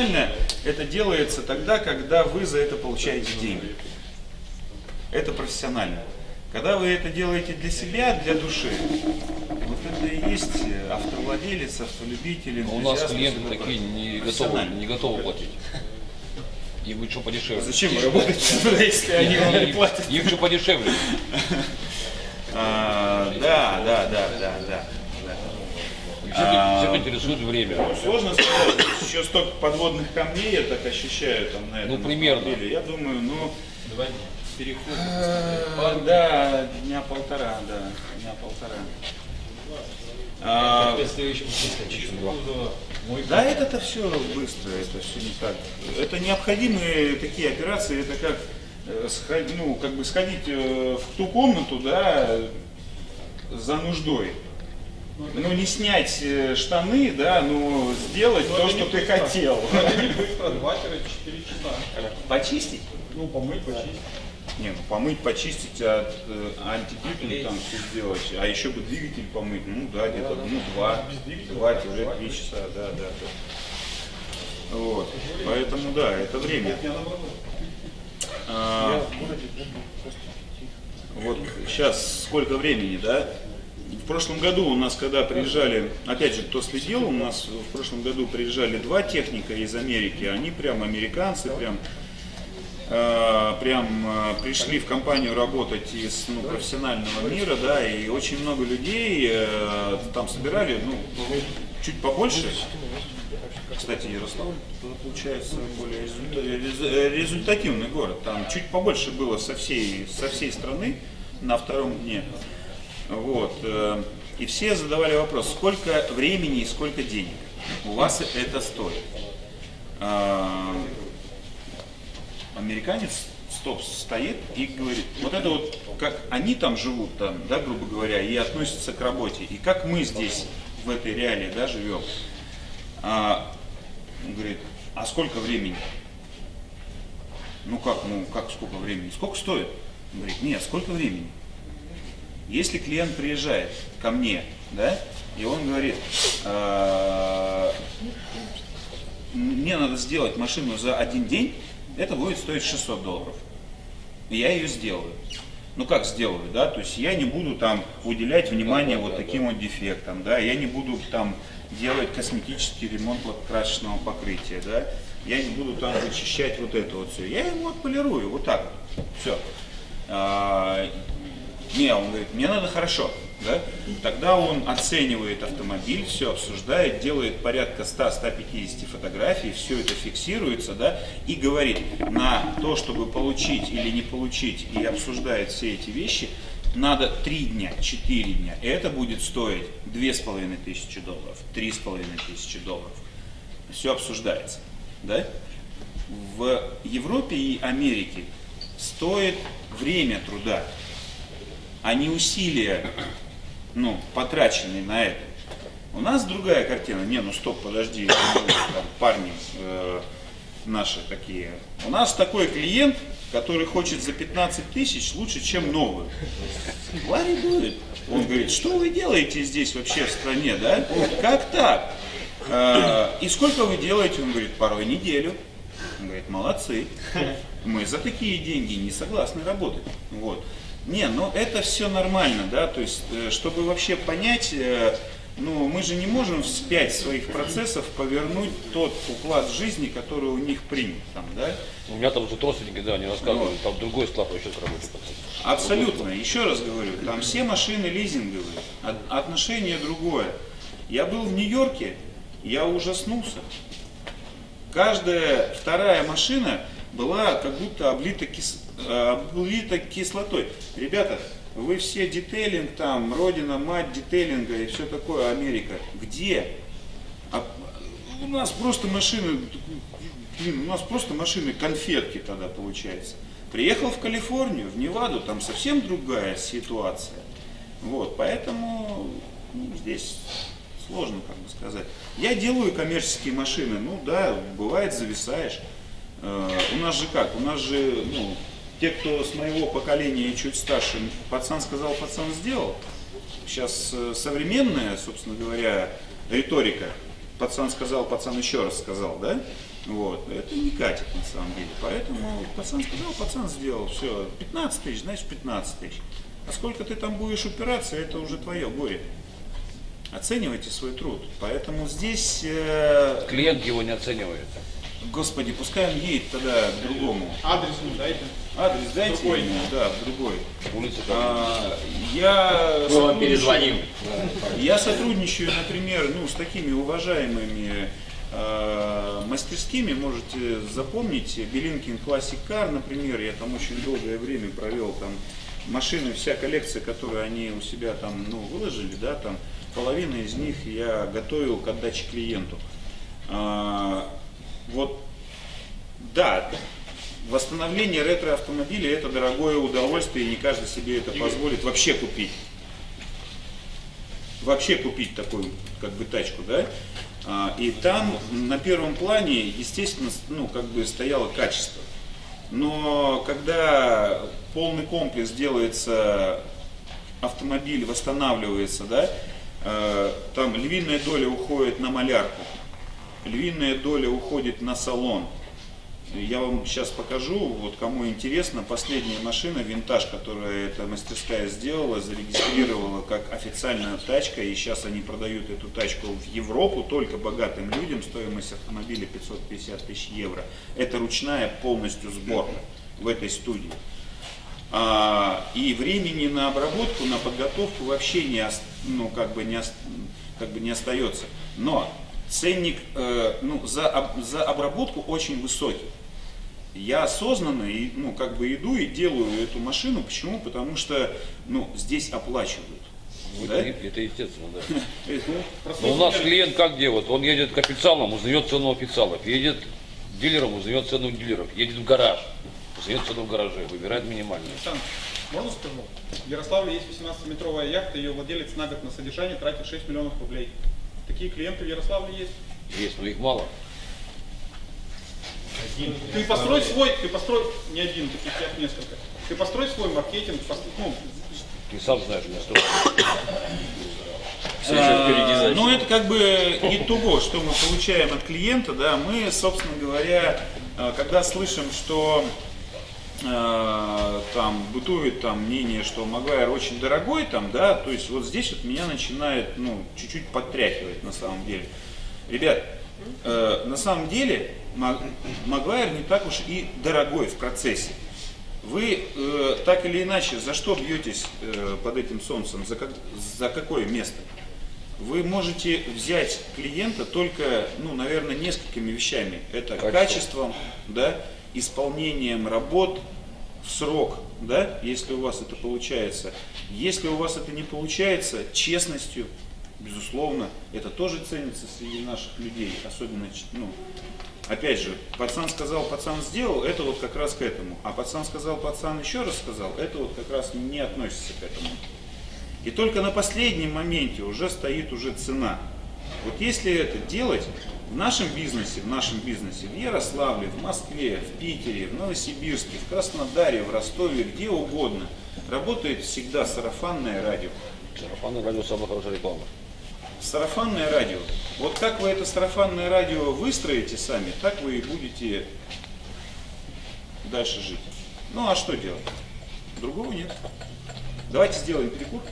профессионально это делается тогда, когда вы за это получаете деньги. Это профессионально. Когда вы это делаете для себя, для души, вот это и есть автовладелец, автолюбитель, у нас клиенты такие не готовы, не готовы платить. Им будет что подешевле. Зачем вы работаете, если они вам не платят? Им что подешевле. А, да, да, да, да, да. Всех, всех интересует время. Сложно сказать, еще столько подводных камней я так ощущаю там на этом Ну, примерно. автомобиле. Я думаю, ну, Два дня. переход. А, Да, дня полтора, да, дня полтора. А, да, это-то все быстро, это все не так. Это необходимые такие операции, это как э, ну, как бы сходить э, в ту комнату, да, за нуждой. Ну, не снять э, штаны, да, но сделать Ну, то, что ты быстро. хотел. Это не быстро, 2-4 часа. Почистить? Ну, помыть, почистить. Не, ну помыть, почистить, от, э, антипипель там все сделать, а еще бы двигатель помыть, ну да, где-то, ну два, два уже три часа, да, да, да. Вот, поэтому да, это время. А, вот сейчас сколько времени, да? Прошлом году у нас, когда приезжали, опять же, кто следил, у нас в прошлом году приезжали два техника из Америки, они прям американцы, прям э, прям э, пришли в компанию работать из ну, профессионального мира, да, и очень много людей э, там собирали, ну, чуть побольше. Кстати, Ярославль получается более результа- рез- результативный город. Там чуть побольше было со всей, со всей страны на втором дне. Вот. э, И все задавали вопрос, сколько времени и сколько денег у вас это стоит. А, американец стоп стоит и говорит, вот это вот как они там живут, там, да, грубо говоря, и относятся к работе, и как мы здесь в этой реалии, да, живем. А, он говорит, а сколько времени? Ну как, ну как сколько времени? Сколько стоит? Он говорит, нет, сколько времени? Если клиент приезжает ко мне, да, и он говорит, «А, мне надо сделать машину за один день, это будет стоить 600 долларов. И я ее сделаю. Ну как сделаю, да, то есть я не буду там уделять внимание вот таким вот дефектам, да, я не буду там делать косметический ремонт лакокрасочного покрытия, да, я не буду там вычищать вот это вот все, я его отполирую, вот так вот, все. Не, он говорит, мне надо хорошо, да, тогда он оценивает автомобиль, все обсуждает, делает порядка 100-150 фотографий, все это фиксируется, да, и говорит, на то, чтобы получить или не получить, и обсуждает все эти вещи, надо 3 дня, 4 дня, и это будет стоить 2500 долларов, 3500 долларов. Все обсуждается, да? В Европе и Америке стоит время труда, а не усилия, ну, потраченные на это. У нас другая картина. Не, ну стоп, подожди, там, парни э, наши такие. У нас такой клиент, который хочет за 15 тысяч лучше, чем новую. Ларри дует. Он говорит, что вы делаете здесь вообще в стране, да? Как так? Э, и сколько вы делаете? Он говорит, порой неделю. Он говорит, молодцы. Мы за такие деньги не согласны работать. Вот. Не, ну это все нормально, да, то есть, э, чтобы вообще понять, э, ну, мы же не можем вспять своих процессов повернуть тот уклад жизни, который у них принят, там, да. У меня там тут родственники, да, они рассказывали, там другой склад вообще работает. Абсолютно, еще раз говорю, там все машины лизинговые, от- отношение другое. Я был в Нью-Йорке, я ужаснулся. Каждая вторая машина была как будто облита, кис- э, облита кислотой. Ребята, вы все детейлинг там, родина, мать детейлинга и все такое, Америка. Где? А у нас просто машины, блин, у нас просто машины конфетки тогда получается. Приехал в Калифорнию, в Неваду, там совсем другая ситуация. Вот, поэтому ну, здесь сложно, как бы сказать. Я делаю коммерческие машины, ну да, бывает зависаешь. Э, у нас же как, у нас же, ну, те, кто с моего поколения и чуть старше, пацан сказал, пацан сделал. Сейчас э, современная, собственно говоря, риторика. Пацан сказал, пацан еще раз сказал, да? Вот. Это не катит на самом деле. Поэтому пацан сказал, пацан сделал, все, 15 тысяч, значит 15 тысяч. А сколько ты там будешь упираться, это уже твое горе. Оценивайте свой труд. Поэтому здесь, э, Клиент его не оценивает. Господи, пускай он едет тогда к другому. Адрес ему дайте. Адрес дайте Другой. ему, да, в другой. Улица там. А, я Мы вам сотрудничаю- перезвоним. Я сотрудничаю, например, ну, с такими уважаемыми э, мастерскими, можете запомнить, Белинкин Classic Car, например, я там очень долгое время провел, там машины, вся коллекция, которую они у себя там, ну, выложили, да, там, половина из них я готовил к отдаче клиенту. Вот, да, восстановление ретро-автомобиля это дорогое удовольствие, и не каждый себе это позволит вообще купить. Вообще купить такую как бы тачку, да, А, и там на первом плане, естественно, ну, как бы стояло качество. Но когда полный комплекс делается, автомобиль восстанавливается, да, э, там львиная доля уходит на малярку, львиная доля уходит на салон. Я вам сейчас покажу, вот кому интересно, последняя машина, винтаж, которую эта мастерская сделала, зарегистрировала как официальная тачка, и сейчас они продают эту тачку в Европу только богатым людям, стоимость автомобиля 550 тысяч евро. Это ручная полностью сборка в этой студии. А, и времени на обработку, на подготовку вообще не, ну, как бы не, как бы не остается. Но ценник э, ну, за, об- за обработку очень высокий. Я осознанно и, ну, как бы иду и делаю эту машину. Почему? Потому что ну, здесь оплачивают. Ну, Да? Это, это естественно, да. Это- Но у нас клиент как делает? Он едет к официалам, узнает цену официалов. Едет к дилерам, узнает цену дилеров. Едет в гараж, узнает цену в гараже, выбирает минимальную. Александр, можно скажу? В Ярославле есть 18-метровая яхта, ее владелец на год на содержание тратит 6 миллионов рублей. Такие клиенты в Ярославле есть. Есть, но их мало. Ты построй свой, ты построй, не один, таких яхт несколько. Ты построй свой маркетинг, пос- ну, Ты сам знаешь, у меня столько. Все еще впереди, А, значит. Ну, это как бы итого, что мы получаем от клиента, да, мы, собственно говоря, э, когда слышим, что там бытует там мнение, что Магуайр очень дорогой, там, да, то есть вот здесь вот меня начинает, ну, чуть-чуть подтряхивать на самом деле. Ребят, э, на самом деле Маг- Магуайр не так уж и дорогой в процессе. Вы э, так или иначе за что бьетесь э, под этим солнцем, за, как- за какое место? Вы можете взять клиента только, ну, наверное, несколькими вещами. Это качеством, да, исполнением работ в срок, да, если у вас это получается. Если у вас это не получается, честностью, безусловно, это тоже ценится среди наших людей, особенно, ну, Опять же, пацан сказал, пацан сделал, это вот как раз к этому. А пацан сказал, пацан еще раз сказал, это вот как раз не относится к этому. И только на последнем моменте уже стоит уже цена. Вот если это делать в нашем бизнесе, в нашем бизнесе, в Ярославле, в Москве, в Питере, в Новосибирске, в Краснодаре, в Ростове, где угодно, работает всегда сарафанное радио. Сарафанное радио самая хорошая реклама. Сарафанное радио. Вот как вы это сарафанное радио выстроите сами, так вы и будете дальше жить. Ну а что делать? Другого нет. Давайте сделаем перекур.